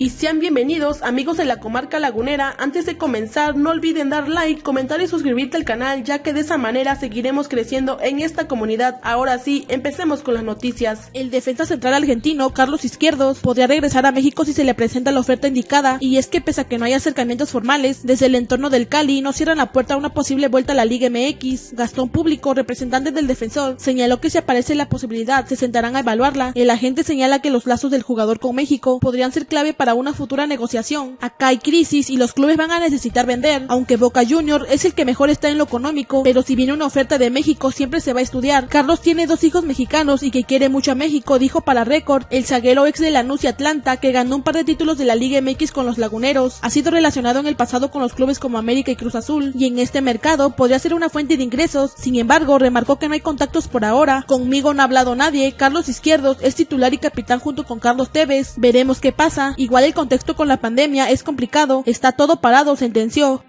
y sean bienvenidos amigos de la comarca lagunera. Antes de comenzar no olviden dar like, comentar y suscribirte al canal ya que de esa manera seguiremos creciendo en esta comunidad. Ahora sí, empecemos con las noticias. El defensa central argentino Carlos Izquierdos podría regresar a México si se le presenta la oferta indicada y es que pese a que no hay acercamientos formales desde el entorno del Cali no cierran la puerta a una posible vuelta a la Liga MX. Gastón Público, representante del defensor, señaló que si aparece la posibilidad se sentarán a evaluarla. El agente señala que los lazos del jugador con México podrían ser clave para una futura negociación. Acá hay crisis y los clubes van a necesitar vender, aunque Boca Junior es el que mejor está en lo económico, pero si viene una oferta de México siempre se va a estudiar. Carlos tiene dos hijos mexicanos y que quiere mucho a México, dijo para Record el zaguero ex de Lanús y Atlanta que ganó un par de títulos de la Liga MX con los Laguneros. Ha sido relacionado en el pasado con los clubes como América y Cruz Azul y en este mercado podría ser una fuente de ingresos. Sin embargo, remarcó que no hay contactos por ahora. Conmigo no ha hablado nadie. Carlos Izquierdos es titular y capitán junto con Carlos Tevez. Veremos qué pasa. Igual el contexto con la pandemia es complicado, está todo parado, sentenció.